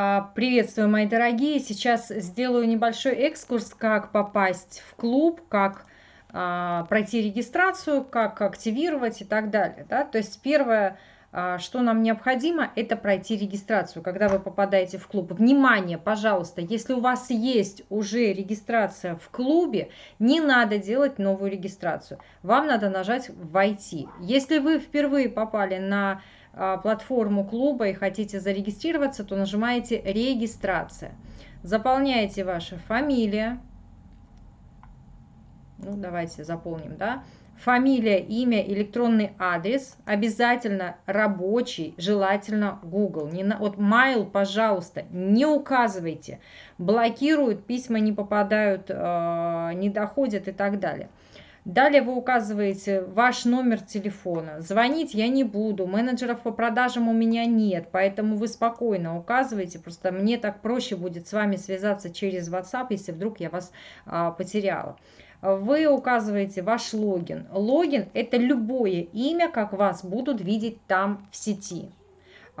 А, приветствую, мои дорогие! Сейчас сделаю небольшой экскурс, как попасть в клуб, как а, пройти регистрацию, как активировать и так далее. Да? То есть первое, а, что нам необходимо, это пройти регистрацию, когда вы попадаете в клуб. Внимание, пожалуйста, если у вас есть уже регистрация в клубе, не надо делать новую регистрацию. Вам надо нажать «Войти». Если вы впервые попали на платформу клуба и хотите зарегистрироваться, то нажимаете «Регистрация». Заполняете ваша фамилия. Ну, давайте заполним, да. Фамилия, имя, электронный адрес. Обязательно рабочий, желательно Google. Не на, вот mail, пожалуйста, не указывайте. Блокируют, письма не попадают, э, не доходят и так далее. Далее вы указываете ваш номер телефона. Звонить я не буду, менеджеров по продажам у меня нет, поэтому вы спокойно указываете. Просто мне так проще будет с вами связаться через WhatsApp, если вдруг я вас а, потеряла. Вы указываете ваш логин. Логин – это любое имя, как вас будут видеть там в сети.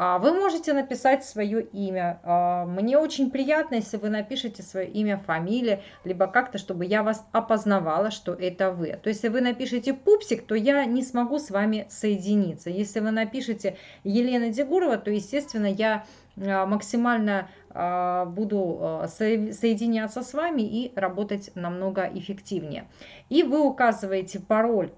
А, вы можете написать свое имя. А, мне очень приятно, если вы напишете свое имя, фамилия, либо как-то, чтобы я вас опознавала, что это вы. То есть, если вы напишете Пупсик, то я не смогу с вами соединиться. Если вы напишете Елена Дегурова, то, естественно, я а, максимально буду соединяться с вами и работать намного эффективнее. И вы указываете пароль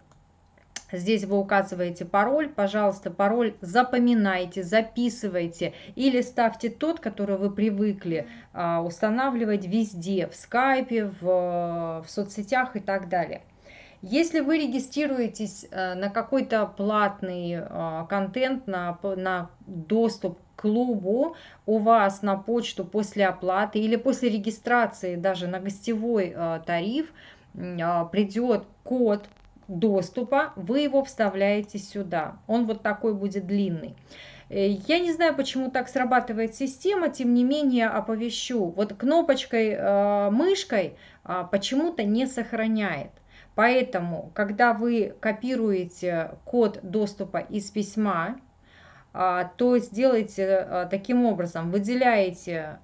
Здесь вы указываете пароль, пожалуйста, пароль запоминайте, записывайте или ставьте тот, который вы привыкли а, устанавливать везде, в скайпе, в, в соцсетях и так далее. Если вы регистрируетесь а, на какой-то платный а, контент, на, на доступ к клубу, у вас на почту после оплаты или после регистрации даже на гостевой а, тариф а, придет код доступа, вы его вставляете сюда. Он вот такой будет длинный. Э, я не знаю, почему так срабатывает система, тем не менее оповещу. Вот кнопочкой, э, мышкой э, почему-то не сохраняет. Поэтому, когда вы копируете код доступа из письма, то сделайте таким образом, выделяете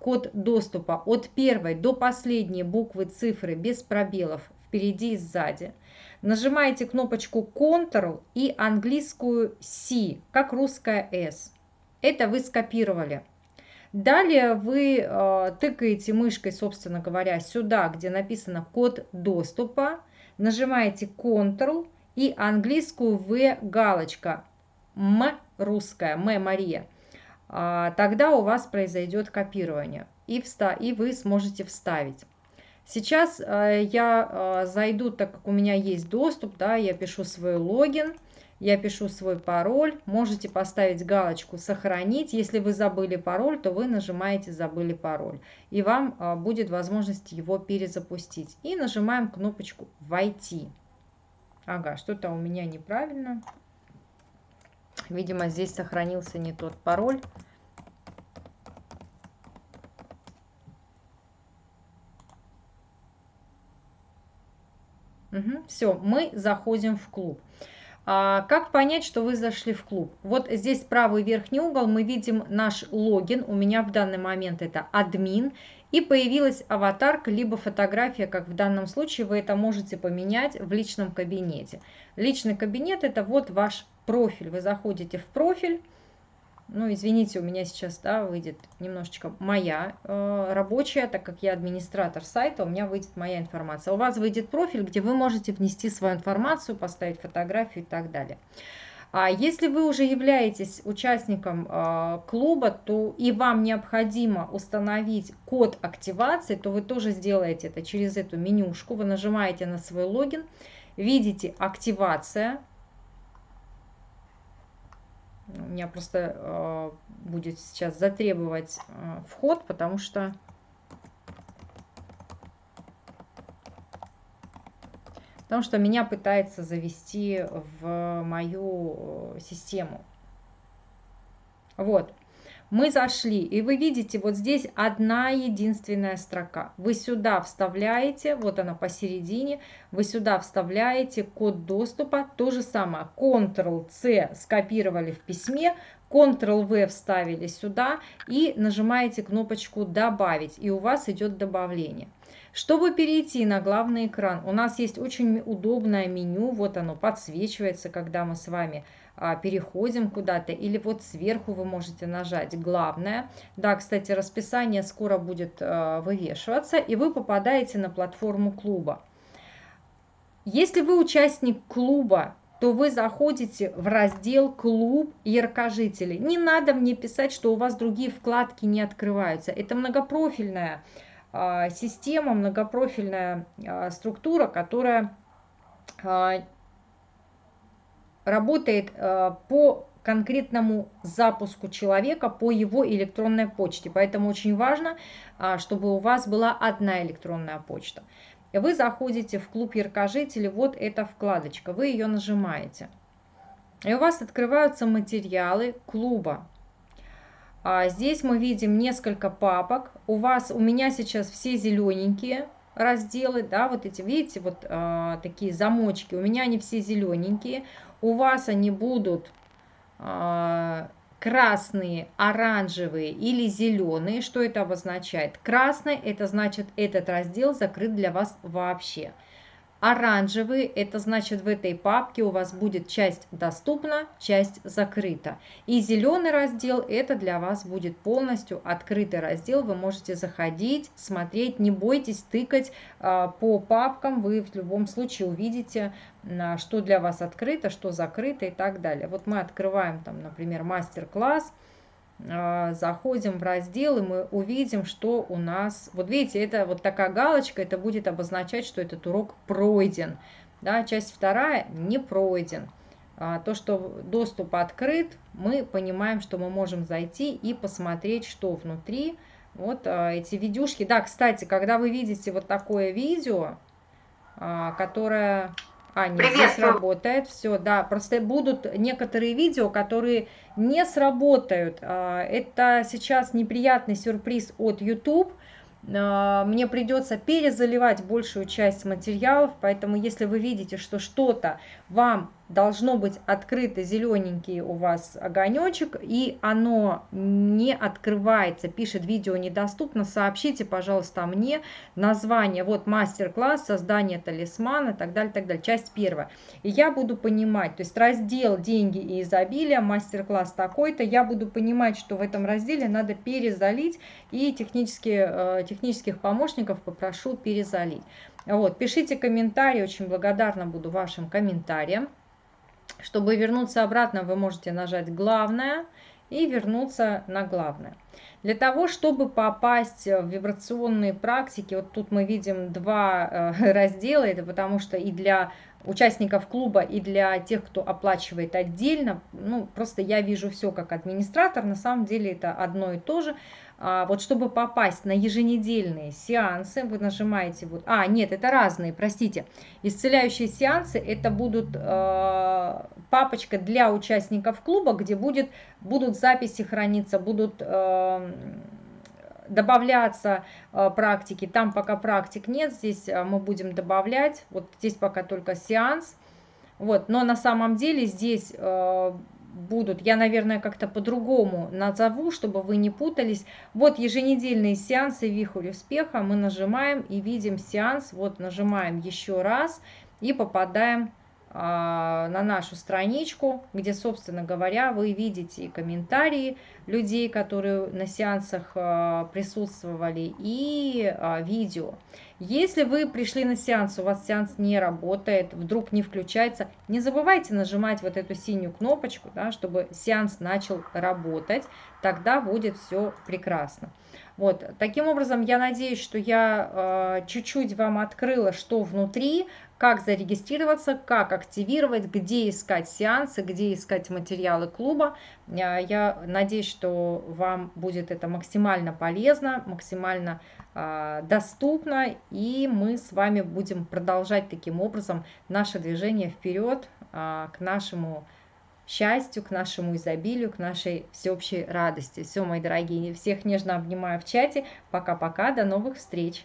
код доступа от первой до последней буквы цифры без пробелов впереди и сзади – Нажимаете кнопочку Ctrl и английскую C, как русская S. Это вы скопировали. Далее вы э, тыкаете мышкой, собственно говоря, сюда, где написано код доступа. Нажимаете Ctrl и английскую V галочка. М русская, М Мария. А, тогда у вас произойдет копирование. И, вста и вы сможете вставить. Сейчас э, я э, зайду, так как у меня есть доступ, да, я пишу свой логин, я пишу свой пароль. Можете поставить галочку «Сохранить». Если вы забыли пароль, то вы нажимаете «Забыли пароль». И вам э, будет возможность его перезапустить. И нажимаем кнопочку «Войти». Ага, что-то у меня неправильно. Видимо, здесь сохранился не тот пароль. Все, мы заходим в клуб. А, как понять, что вы зашли в клуб? Вот здесь правый верхний угол мы видим наш логин. У меня в данный момент это админ. И появилась аватарка, либо фотография, как в данном случае вы это можете поменять в личном кабинете. Личный кабинет это вот ваш профиль. Вы заходите в профиль ну, извините, у меня сейчас, да, выйдет немножечко моя э, рабочая, так как я администратор сайта, у меня выйдет моя информация. У вас выйдет профиль, где вы можете внести свою информацию, поставить фотографию и так далее. А если вы уже являетесь участником э, клуба, то и вам необходимо установить код активации, то вы тоже сделаете это через эту менюшку. Вы нажимаете на свой логин, видите активация, у меня просто э, будет сейчас затребовать э, вход, потому что потому что меня пытается завести в мою э, систему. Вот мы зашли, и вы видите, вот здесь одна единственная строка. Вы сюда вставляете, вот она посередине, вы сюда вставляете код доступа, то же самое, Ctrl-C скопировали в письме, Ctrl-V вставили сюда и нажимаете кнопочку «Добавить», и у вас идет добавление. Чтобы перейти на главный экран, у нас есть очень удобное меню, вот оно подсвечивается, когда мы с вами переходим куда-то, или вот сверху вы можете нажать «Главное». Да, кстати, расписание скоро будет а, вывешиваться, и вы попадаете на платформу клуба. Если вы участник клуба, то вы заходите в раздел «Клуб яркожителей». Не надо мне писать, что у вас другие вкладки не открываются. Это многопрофильная а, система, многопрофильная структура, которая работает э, по конкретному запуску человека по его электронной почте. Поэтому очень важно, а, чтобы у вас была одна электронная почта. Вы заходите в клуб яркожителей, вот эта вкладочка, вы ее нажимаете. И у вас открываются материалы клуба. А здесь мы видим несколько папок. У вас, у меня сейчас все зелененькие, разделы, да, вот эти, видите, вот э, такие замочки, у меня они все зелененькие, у вас они будут э, красные, оранжевые или зеленые, что это обозначает? Красный, это значит, этот раздел закрыт для вас вообще. Оранжевый, это значит в этой папке у вас будет часть доступна, часть закрыта. И зеленый раздел, это для вас будет полностью открытый раздел. Вы можете заходить, смотреть, не бойтесь тыкать а, по папкам. Вы в любом случае увидите, а, что для вас открыто, что закрыто и так далее. Вот мы открываем там, например, мастер-класс. А, заходим в раздел, и мы увидим, что у нас... Вот видите, это вот такая галочка, это будет обозначать, что этот урок пройден. Да, часть вторая не пройден. А, то, что доступ открыт, мы понимаем, что мы можем зайти и посмотреть, что внутри. Вот а, эти видюшки. Да, кстати, когда вы видите вот такое видео, которое а, нет, здесь работает. Все, да. Просто будут некоторые видео, которые не сработают. А, это сейчас неприятный сюрприз от YouTube. А, мне придется перезаливать большую часть материалов, поэтому если вы видите, что что-то вам должно быть открыто зелененький у вас огонечек, и оно не открывается, пишет видео недоступно, сообщите, пожалуйста, мне название, вот мастер-класс, создание талисмана, так далее, так далее, часть первая. И я буду понимать, то есть раздел «Деньги и изобилие», мастер-класс такой-то, я буду понимать, что в этом разделе надо перезалить, и технические, э, технических помощников попрошу перезалить. Вот, пишите комментарии, очень благодарна буду вашим комментариям. Чтобы вернуться обратно, вы можете нажать «Главное» и вернуться на «Главное». Для того, чтобы попасть в вибрационные практики, вот тут мы видим два э, раздела, это потому что и для участников клуба, и для тех, кто оплачивает отдельно, ну, просто я вижу все как администратор, на самом деле это одно и то же. А, вот чтобы попасть на еженедельные сеансы, вы нажимаете вот, а, нет, это разные, простите, исцеляющие сеансы, это будут э, папочка для участников клуба, где будет, будут записи храниться, будут э, добавляться э, практики, там пока практик нет, здесь э, мы будем добавлять, вот здесь пока только сеанс, вот, но на самом деле здесь э, будут, я, наверное, как-то по-другому назову, чтобы вы не путались. Вот еженедельные сеансы «Вихрь успеха». Мы нажимаем и видим сеанс. Вот нажимаем еще раз и попадаем а, на нашу страничку, где, собственно говоря, вы видите комментарии людей, которые на сеансах а, присутствовали, и а, видео. Если вы пришли на сеанс, у вас сеанс не работает, вдруг не включается, не забывайте нажимать вот эту синюю кнопочку, да, чтобы сеанс начал работать, тогда будет все прекрасно. Вот, таким образом, я надеюсь, что я чуть-чуть э, вам открыла, что внутри, как зарегистрироваться, как активировать, где искать сеансы, где искать материалы клуба. Я надеюсь, что вам будет это максимально полезно, максимально э, доступно, и мы с вами будем продолжать таким образом наше движение вперед э, к нашему счастью, к нашему изобилию, к нашей всеобщей радости. Все, мои дорогие, всех нежно обнимаю в чате. Пока-пока, до новых встреч!